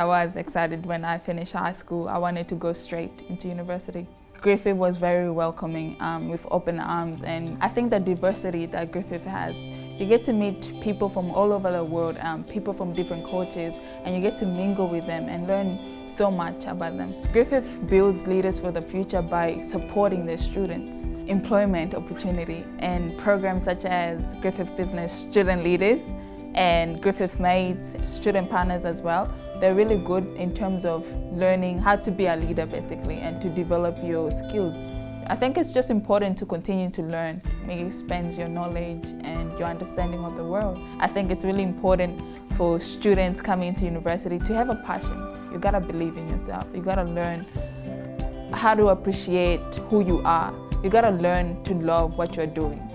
I was excited when I finished high school. I wanted to go straight into university. Griffith was very welcoming um, with open arms and I think the diversity that Griffith has, you get to meet people from all over the world, um, people from different cultures and you get to mingle with them and learn so much about them. Griffith builds leaders for the future by supporting their students, employment opportunity and programs such as Griffith Business Student Leaders and Griffith Mates, student partners as well. They're really good in terms of learning how to be a leader basically and to develop your skills. I think it's just important to continue to learn. It expands your knowledge and your understanding of the world. I think it's really important for students coming to university to have a passion. You gotta believe in yourself. You gotta learn how to appreciate who you are. You gotta learn to love what you're doing.